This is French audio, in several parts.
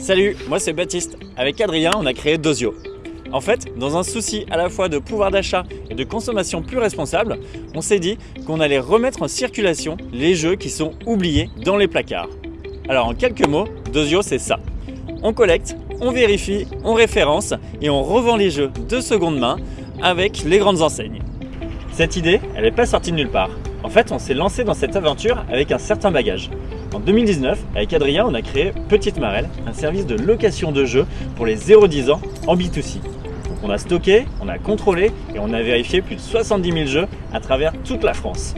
Salut, moi c'est Baptiste. Avec Adrien, on a créé Dosio. En fait, dans un souci à la fois de pouvoir d'achat et de consommation plus responsable, on s'est dit qu'on allait remettre en circulation les jeux qui sont oubliés dans les placards. Alors en quelques mots, Dosio c'est ça. On collecte, on vérifie, on référence et on revend les jeux de seconde main avec les grandes enseignes. Cette idée, elle n'est pas sortie de nulle part. En fait, on s'est lancé dans cette aventure avec un certain bagage. En 2019, avec Adrien, on a créé Petite Marelle, un service de location de jeux pour les 0-10 ans en B2C. Donc on a stocké, on a contrôlé et on a vérifié plus de 70 000 jeux à travers toute la France.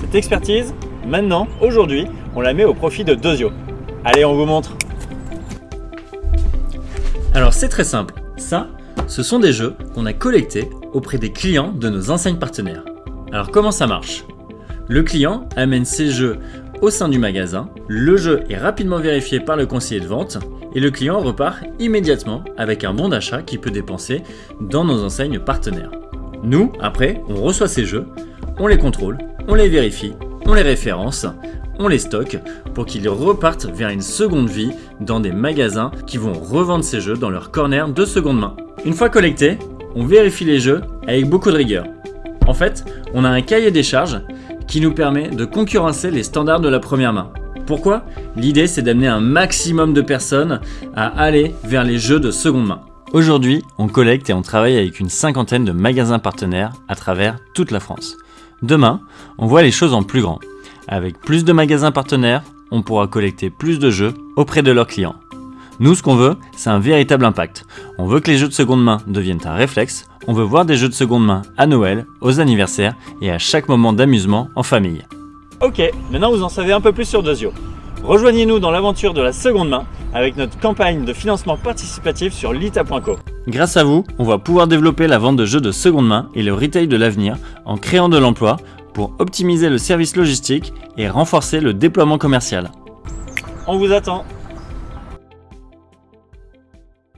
Cette expertise, maintenant, aujourd'hui, on la met au profit de Dosio. Allez, on vous montre Alors c'est très simple, ça, ce sont des jeux qu'on a collectés auprès des clients de nos enseignes partenaires. Alors comment ça marche? Le client amène ses jeux au sein du magasin, le jeu est rapidement vérifié par le conseiller de vente et le client repart immédiatement avec un bon d'achat qu'il peut dépenser dans nos enseignes partenaires. Nous, après, on reçoit ces jeux, on les contrôle, on les vérifie, on les référence, on les stocke pour qu'ils repartent vers une seconde vie dans des magasins qui vont revendre ces jeux dans leur corner de seconde main. Une fois collectés, on vérifie les jeux avec beaucoup de rigueur. En fait, on a un cahier des charges qui nous permet de concurrencer les standards de la première main. Pourquoi? L'idée c'est d'amener un maximum de personnes à aller vers les jeux de seconde main. Aujourd'hui, on collecte et on travaille avec une cinquantaine de magasins partenaires à travers toute la France. Demain, on voit les choses en plus grand. Avec plus de magasins partenaires, on pourra collecter plus de jeux auprès de leurs clients. Nous, ce qu'on veut, c'est un véritable impact. On veut que les jeux de seconde main deviennent un réflexe, on veut voir des jeux de seconde main à Noël, aux anniversaires et à chaque moment d'amusement en famille. Ok, maintenant vous en savez un peu plus sur Dosio. Rejoignez-nous dans l'aventure de la seconde main avec notre campagne de financement participatif sur lita.co. Grâce à vous, on va pouvoir développer la vente de jeux de seconde main et le retail de l'avenir en créant de l'emploi pour optimiser le service logistique et renforcer le déploiement commercial. On vous attend